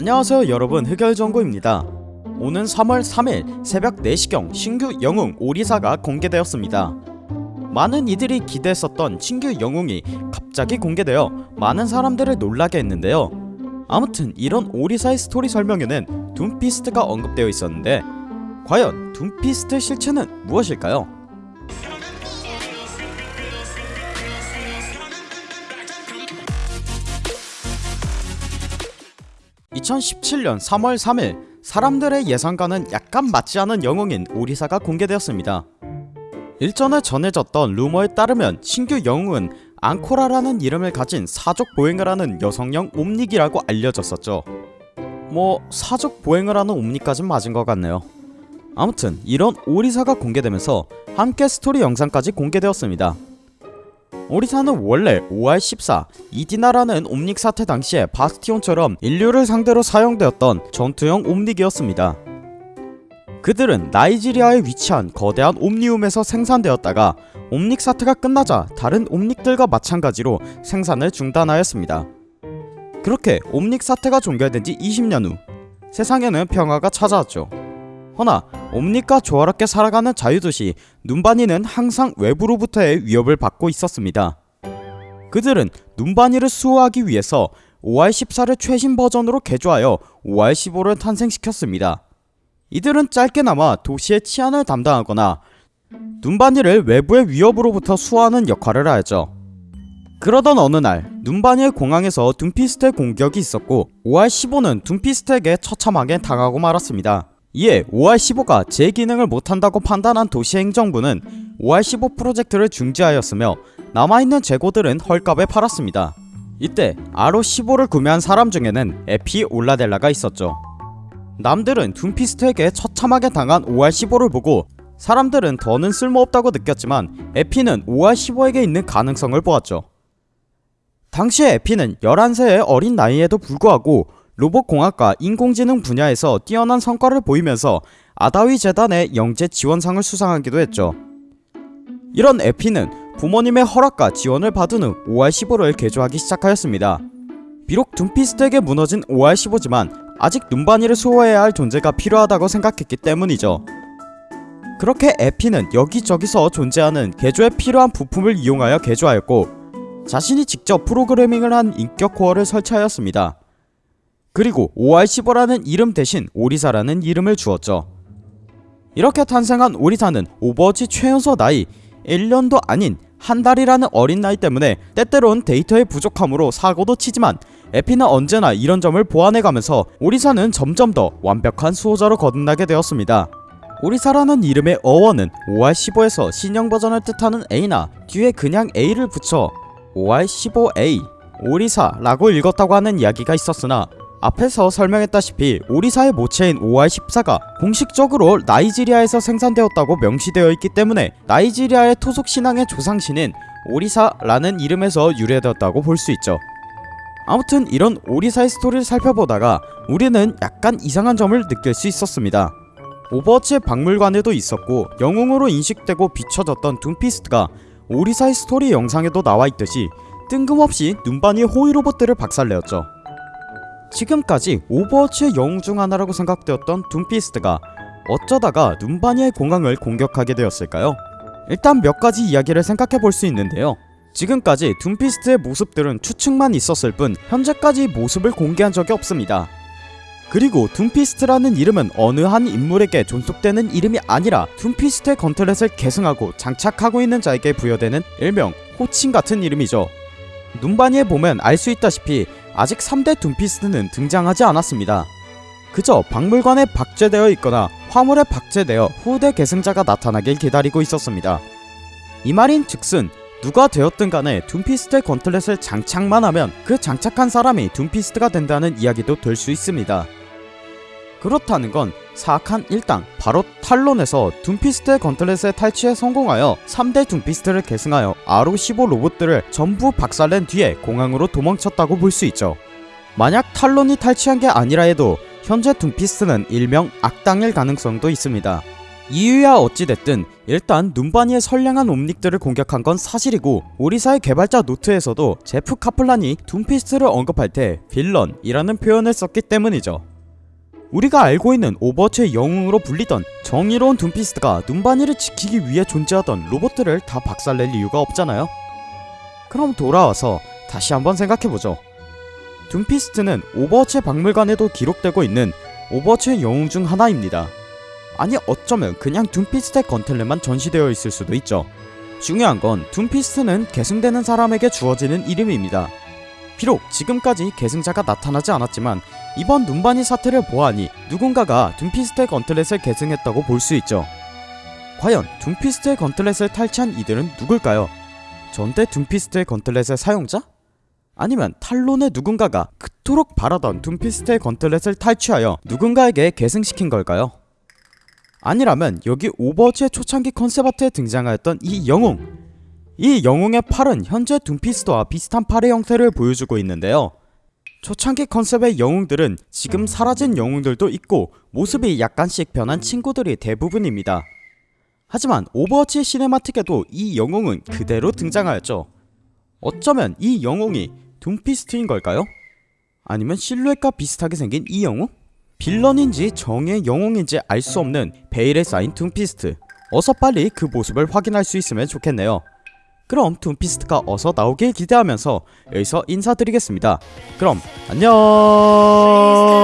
안녕하세요 여러분. 흑열정구입니다. 오는 3월 3일 새벽 4시경 신규 영웅 오리사가 공개되었습니다. 많은 이들이 기대했었던 신규 영웅이 갑자기 공개되어 많은 사람들을 놀라게 했는데요. 아무튼 이런 오리사의 스토리 설명에는 둠피스트가 언급되어 있었는데 과연 둠피스트의 실체는 무엇일까요? 2017년 3월 3일 사람들의 예상과는 약간 맞지 않은 영웅인 오리사가 공개되었습니다. 일전에 전해졌던 루머에 따르면 신규 영웅은 앙코라라는 이름을 가진 사족 보행을 하는 여성형 옴닉이라고 알려졌었죠. 뭐 사족 보행을 하는 옴닉까진 맞은 것 같네요. 아무튼 이런 오리사가 공개되면서 함께 스토리 영상까지 공개되었습니다. 오리사는 원래 5R14 이디나라는 옴닉 사태 당시에 바스티온처럼 인류를 상대로 사용되었던 전투형 옴닉이었습니다. 그들은 나이지리아에 위치한 거대한 옴니움에서 생산되었다가 옴닉 사태가 끝나자 다른 옴닉들과 마찬가지로 생산을 중단하였습니다. 그렇게 옴닉 사태가 종결된 지 20년 후 세상에는 평화가 찾아왔죠. 허나 옴닉과 조화롭게 살아가는 자유도시 눈바니는 항상 외부로부터의 위협을 받고 있었습니다. 그들은 눈바니를 수호하기 위해서 5R14를 최신 버전으로 개조하여 5R15를 탄생시켰습니다. 이들은 짧게나마 도시의 치안을 담당하거나 눈바니를 외부의 위협으로부터 수호하는 역할을 하였죠. 그러던 어느 날 눈바니의 공항에서 둠피스트의 공격이 있었고 5R15는 둠피스트에게 처참하게 당하고 말았습니다. 이에 5R15가 제 기능을 못한다고 판단한 도시행정부는 5R15 프로젝트를 중지하였으며 남아있는 재고들은 헐값에 팔았습니다. 이때 RO15를 구매한 사람 중에는 에피 올라델라가 있었죠. 남들은 둠피스트에게 처참하게 당한 5R15를 보고 사람들은 더는 쓸모없다고 느꼈지만 에피는 5R15에게 있는 가능성을 보았죠. 당시에 에피는 11세의 어린 나이에도 불구하고 로봇공학과 인공지능 분야에서 뛰어난 성과를 보이면서 아다위 재단의 영재 지원상을 수상하기도 했죠. 이런 에피는 부모님의 허락과 지원을 받은 후 5R15를 개조하기 시작하였습니다. 비록 둠피스트에게 무너진 5R15지만 아직 눈바니를 수호해야 할 존재가 필요하다고 생각했기 때문이죠. 그렇게 에피는 여기저기서 존재하는 개조에 필요한 부품을 이용하여 개조하였고 자신이 직접 프로그래밍을 한 인격 코어를 설치하였습니다. 그리고 5R15라는 이름 대신 오리사라는 이름을 주었죠. 이렇게 탄생한 오리사는 오버워치 최연소 나이 1년도 아닌 한 달이라는 어린 나이 때문에 때때론 데이터의 부족함으로 사고도 치지만 에피는 언제나 이런 점을 보완해가면서 오리사는 점점 더 완벽한 수호자로 거듭나게 되었습니다. 오리사라는 이름의 어원은 OR15에서 신형 버전을 뜻하는 A나 뒤에 그냥 A를 붙여 OR15A 오리사라고 읽었다고 하는 이야기가 있었으나 앞에서 설명했다시피 오리사의 모체인 OR14가 공식적으로 나이지리아에서 생산되었다고 명시되어 있기 때문에 나이지리아의 토속 신앙의 조상신인 오리사라는 이름에서 유래되었다고 볼 수 있죠. 아무튼 이런 오리사의 스토리를 살펴보다가 우리는 약간 이상한 점을 느낄 수 있었습니다. 오버워치의 박물관에도 있었고 영웅으로 인식되고 비춰졌던 둠피스트가 오리사의 스토리 영상에도 나와있듯이 뜬금없이 눔바니의 호위 로봇들을 박살내었죠. 지금까지 오버워치의 영웅 중 하나라고 생각되었던 둠피스트가 어쩌다가 눔바니의 공항을 공격하게 되었을까요? 일단 몇 가지 이야기를 생각해 볼 수 있는데요. 지금까지 둠피스트의 모습들은 추측만 있었을 뿐 현재까지 모습을 공개한 적이 없습니다. 그리고 둠피스트라는 이름은 어느 한 인물에게 존속되는 이름이 아니라 둠피스트의 gauntlet을 계승하고 장착하고 있는 자에게 부여되는 일명 호칭 같은 이름이죠. 눔바니에 보면 알 수 있다시피 아직 3대 둠피스트는 등장하지 않았습니다. 그저 박물관에 박제되어 있거나 화물에 박제되어 후대 계승자가 나타나길 기다리고 있었습니다. 이 말인 즉슨 누가 되었든 간에 둠피스트의 gauntlet을 장착만 하면 그 장착한 사람이 둠피스트가 된다는 이야기도 될 수 있습니다. 그렇다는 건 사악한 일당 바로 탈론에서 둠피스트의 gauntlet에 탈취에 성공하여 3대 둠피스트를 계승하여 OR15 로봇들을 전부 박살낸 뒤에 공항으로 도망쳤다고 볼 수 있죠. 만약 탈론이 탈취한 게 아니라 해도 현재 둠피스트는 일명 악당일 가능성도 있습니다. 이유야 어찌됐든 일단 눔바니의 선량한 옴닉들을 공격한 건 사실이고 오리사의 개발자 노트에서도 제프 카플란이 둠피스트를 언급할 때 villain이라는 표현을 썼기 때문이죠. 우리가 알고 있는 오버워치의 영웅으로 불리던 정의로운 둠피스트가 눔바니를 지키기 위해 존재하던 로봇들을 다 박살낼 이유가 없잖아요. 그럼 돌아와서 다시 한번 생각해보죠. 둠피스트는 오버워치 박물관에도 기록되고 있는 오버워치의 영웅 중 하나입니다. 아니 어쩌면 그냥 둠피스트의 gauntlet만 전시되어 있을 수도 있죠. 중요한 건 둠피스트는 계승되는 사람에게 주어지는 이름입니다. 비록 지금까지 계승자가 나타나지 않았지만 이번 눔바니 사태를 보아하니 누군가가 둠피스트의 gauntlet을 계승했다고 볼 수 있죠. 과연 둠피스트의 gauntlet을 탈취한 이들은 누굴까요? 전대 둠피스트의 gauntlet의 사용자? 아니면 탈론의 누군가가 그토록 바라던 둠피스트의 gauntlet을 탈취하여 누군가에게 계승시킨 걸까요? 아니라면 여기 오버워치의 초창기 컨셉 아트에 등장하였던 이 영웅 이 영웅의 팔은 현재 둠피스트와 비슷한 팔의 형태를 보여주고 있는데요. 초창기 컨셉의 영웅들은 지금 사라진 영웅들도 있고 모습이 약간씩 변한 친구들이 대부분입니다. 하지만 오버워치 cinematic에도 이 영웅은 그대로 등장하였죠. 어쩌면 이 영웅이 둠피스트인 걸까요? 아니면 실루엣과 비슷하게 생긴 이 영웅? villain인지 정의 영웅인지 알 수 없는 베일에 쌓인 둠피스트. 어서 빨리 그 모습을 확인할 수 있으면 좋겠네요 그럼 둠피스트가 어서 나오길 기대하면서 여기서 인사드리겠습니다. 그럼 안녕